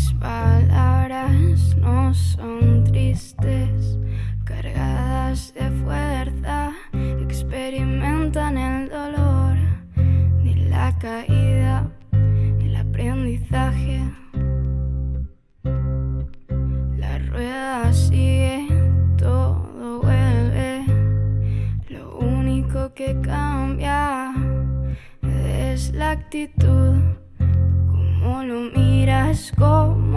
Mis palabras no son tristes, cargadas de fuerza, experimentan el dolor de la caída, el aprendizaje. La rueda sigue, todo vuelve, lo único que cambia es la actitud, como lo mío. mentiras como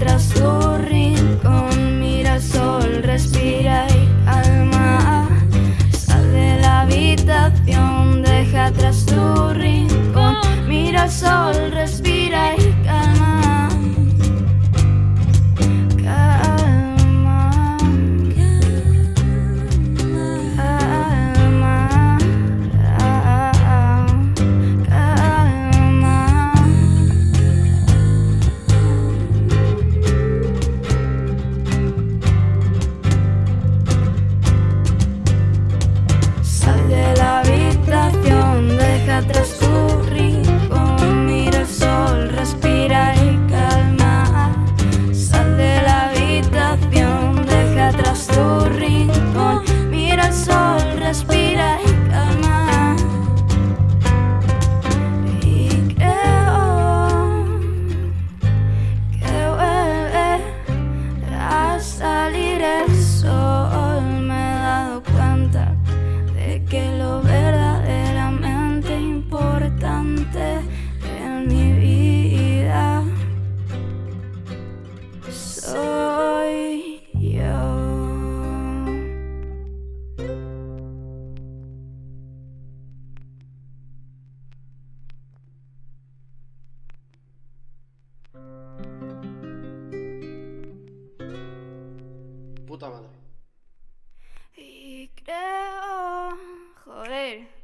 mientras Puta madre. Y creo... Joder.